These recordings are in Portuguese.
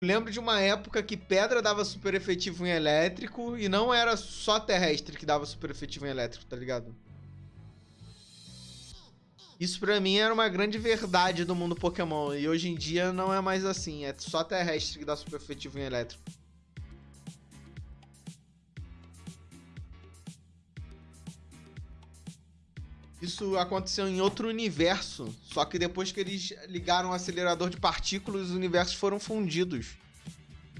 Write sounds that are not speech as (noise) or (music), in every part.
Lembro de uma época que pedra dava super efetivo em elétrico e não era só terrestre que dava super efetivo em elétrico, tá ligado? Isso pra mim era uma grande verdade do mundo Pokémon. E hoje em dia não é mais assim. É só terrestre que dá super efetivo em elétrico. Isso aconteceu em outro universo. Só que depois que eles ligaram o acelerador de partículas, os universos foram fundidos.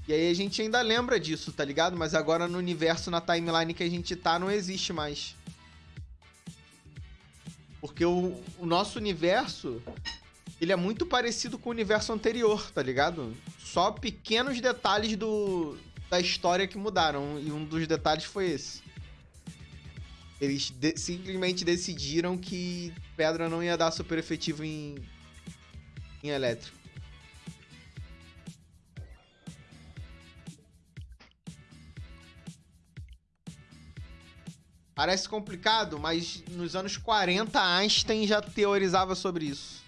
E aí a gente ainda lembra disso, tá ligado? Mas agora no universo, na timeline que a gente tá, não existe mais. Porque o, o nosso universo, ele é muito parecido com o universo anterior, tá ligado? Só pequenos detalhes do, da história que mudaram. E um dos detalhes foi esse. Eles de simplesmente decidiram que pedra não ia dar super efetivo em, em elétrico. Parece complicado, mas nos anos 40 Einstein já teorizava sobre isso.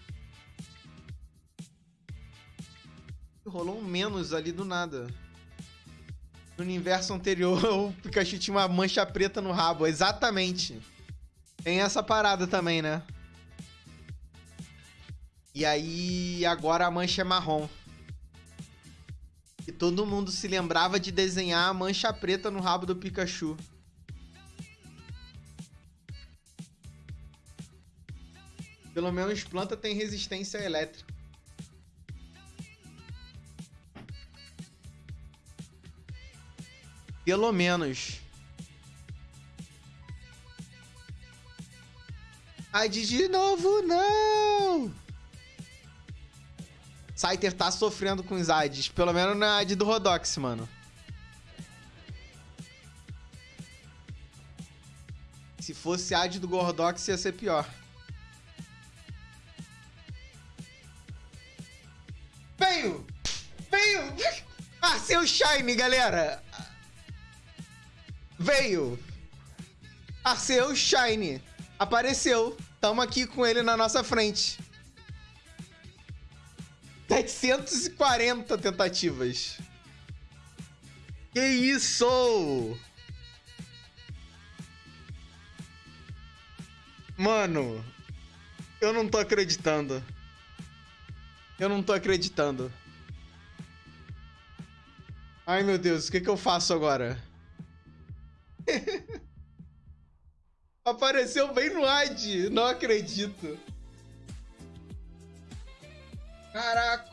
Rolou um menos ali do nada. No universo anterior, (laughs) o Pikachu tinha uma mancha preta no rabo. Exatamente. Tem essa parada também, né? E aí, agora a mancha é marrom. E todo mundo se lembrava de desenhar a mancha preta no rabo do Pikachu. Pelo menos planta tem resistência elétrica. Pelo menos. Ade de novo, não! Scyther tá sofrendo com os Ades. Pelo menos na Ad do Rodox, mano. Se fosse Ad do Gordox, ia ser pior. Veio! Veio! Ah, seu Shine, galera! Veio! Arceu Shine. Apareceu. Tamo aqui com ele na nossa frente. 740 tentativas. Que isso? Mano, eu não tô acreditando. Eu não tô acreditando. Ai, meu Deus, o que, que eu faço agora? (laughs) Apareceu bem no ad. Não acredito. Caraca!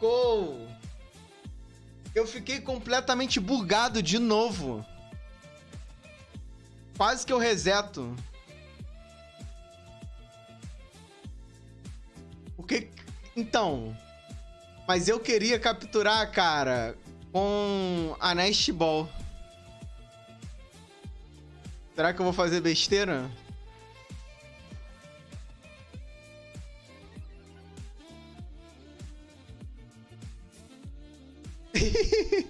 Eu fiquei completamente bugado de novo. Quase que eu reseto. O que... Então... Mas eu queria capturar, cara, com a Nest Ball. Será que eu vou fazer besteira? (laughs)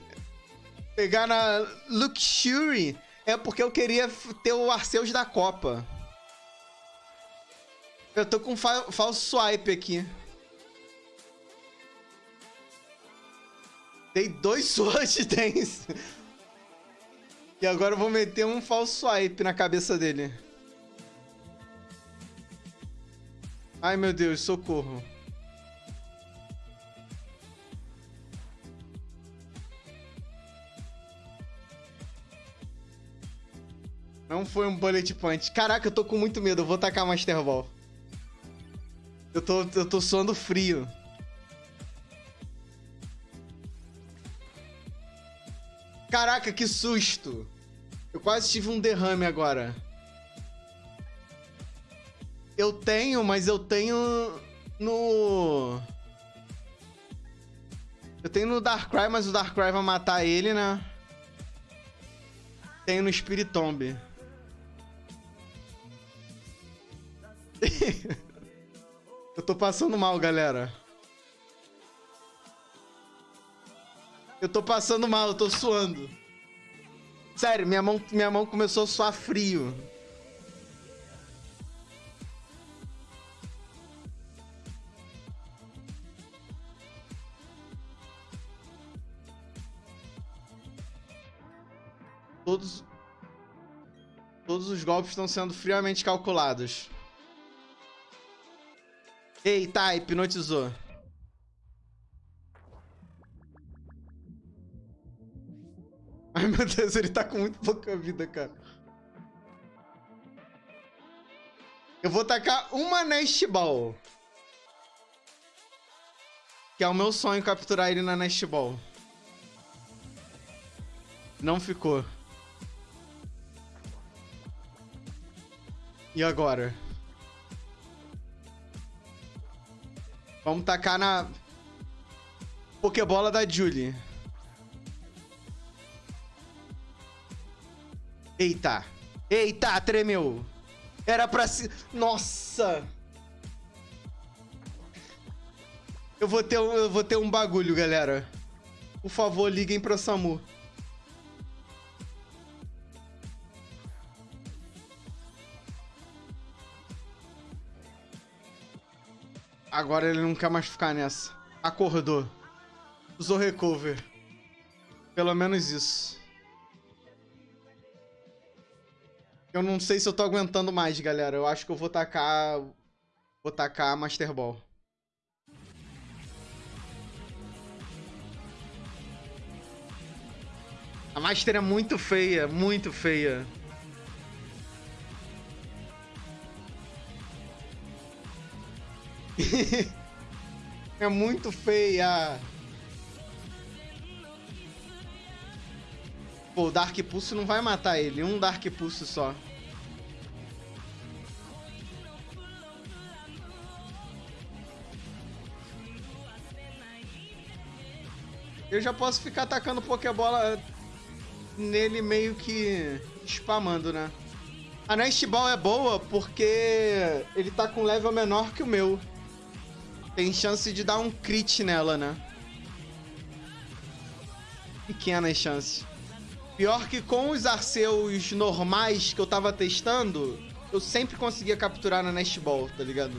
Pegar na Luxury é porque eu queria ter o Arceus da Copa. Eu tô com fa falso swipe aqui. Dei dois (laughs) Sword Dance. E agora eu vou meter um falso swipe na cabeça dele. Ai, meu Deus, socorro. Não foi um bullet point. Caraca, eu tô com muito medo. Eu vou tacar Master Ball. Eu tô, eu tô suando frio. Caraca, que susto! Eu quase tive um derrame agora. Eu tenho, mas eu tenho no... Eu tenho no Darkrai, mas o Darkrai vai matar ele, né? Tenho no Spiritomb. (laughs) eu tô passando mal, galera. Eu tô passando mal, eu tô suando. Sério, minha mão, minha mão começou a suar frio. Todos, todos os golpes estão sendo friamente calculados. Eita, tá, hipnotizou. Ai (laughs) meu Deus, ele tá com muito pouca vida, cara. Eu vou tacar uma Nest Ball. Que é o meu sonho capturar ele na Nest Ball. Não ficou. E agora? Vamos tacar na... Pokébola da Julie. Eita. Eita, tremeu. Era pra se... Nossa! Eu vou ter um, eu vou ter um bagulho, galera. Por favor, liguem pro SAMU. Agora ele não quer mais ficar nessa. Acordou. Usou recover. Pelo menos isso. Eu não sei se eu tô aguentando mais, galera. Eu acho que eu vou tacar... Vou tacar Master Ball. A Master é muito feia, muito feia. (laughs) é muito feia. Pô, o Dark Pulse não vai matar ele. Um Dark Pulse só. Eu já posso ficar atacando Pokébola nele meio que spamando, né? A Nest Ball é boa porque ele tá com level menor que o meu. Tem chance de dar um crit nela, né? Pequenas chances. Pior que com os Arceus normais que eu tava testando, eu sempre conseguia capturar na Nest Ball, tá ligado?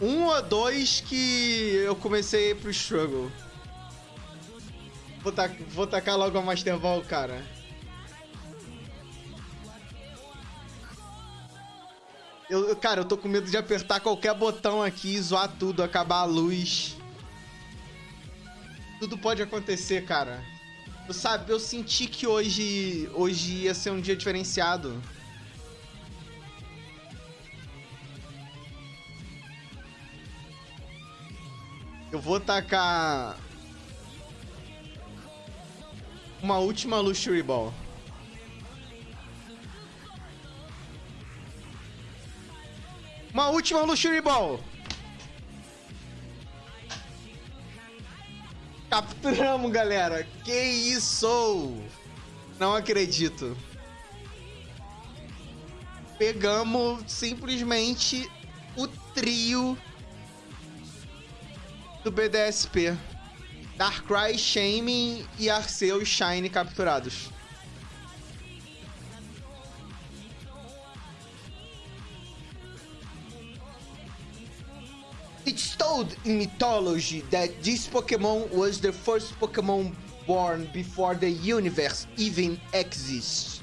Um ou dois que eu comecei pro Struggle. Vou, tac vou tacar logo a Master Ball, cara. Eu, cara, eu tô com medo de apertar qualquer botão aqui, zoar tudo, acabar a luz. Tudo pode acontecer, cara. Eu, sabe, eu senti que hoje, hoje ia ser um dia diferenciado. Eu vou tacar... Uma última Luxury Ball. Uma última Luxury Ball. Capturamos, galera. Que isso? Não acredito. Pegamos simplesmente o trio do BDSP. Darkrai, Shaming e Arceus Shine capturados. It's told in mythology that this Pokemon was the first Pokemon born before the universe even exists.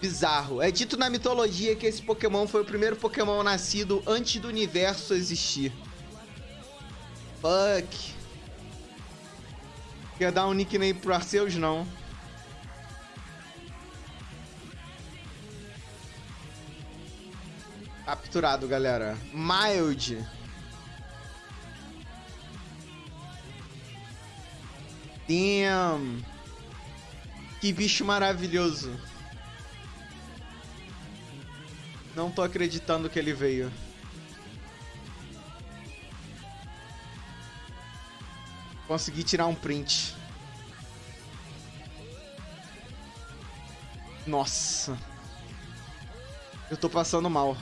Bizarro. É dito na mitologia que esse Pokémon foi o primeiro Pokémon nascido antes do universo existir. Fuck. Quer dar um nickname pro Arceus, não. Capturado, galera. Mild. Damn. Que bicho maravilhoso. Não tô acreditando que ele veio. Consegui tirar um print. Nossa. Eu tô passando mal.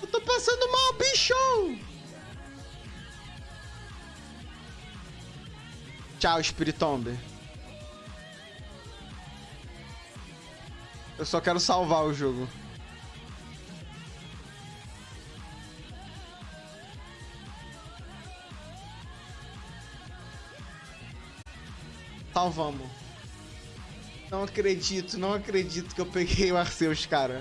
Eu tô passando mal, bicho! Tchau, Spiritombe. Eu só quero salvar o jogo. Salvamos. Não acredito, não acredito que eu peguei o Arceus, cara.